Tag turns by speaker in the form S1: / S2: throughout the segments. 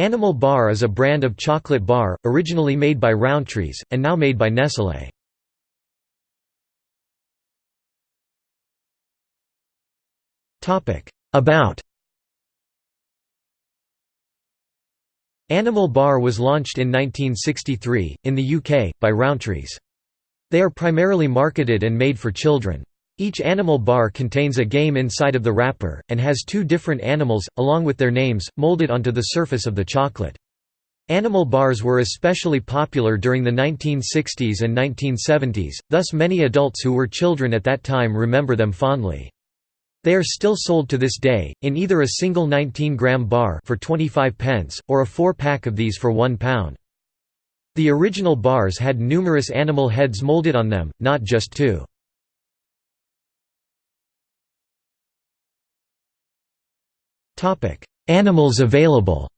S1: Animal Bar is a brand of chocolate bar, originally made by Rowntree's, and now made by Nestlé. About Animal Bar was launched in 1963, in the UK, by Rowntree's. They are primarily marketed and made for children. Each animal bar contains a game inside of the wrapper, and has two different animals, along with their names, molded onto the surface of the chocolate. Animal bars were especially popular during the 1960s and 1970s, thus many adults who were children at that time remember them fondly. They are still sold to this day, in either a single 19-gram bar for 25 pence, or a four-pack of these for £1. The original bars had numerous animal heads molded on them, not just two. Animals available.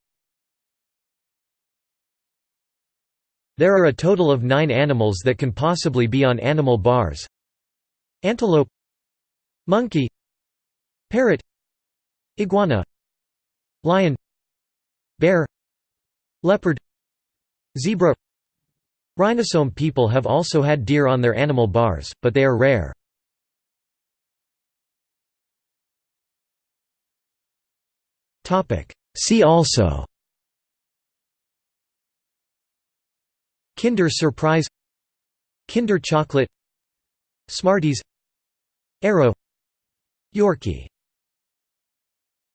S1: There are a total of nine animals that can possibly be on animal bars. Antelope Monkey Parrot Iguana Lion Bear Leopard Zebra. Rhinosome people have also had deer on their animal bars, but they are rare. See also. Kinder Surprise. Kinder Chocolate. Smarties. Aero Yorkie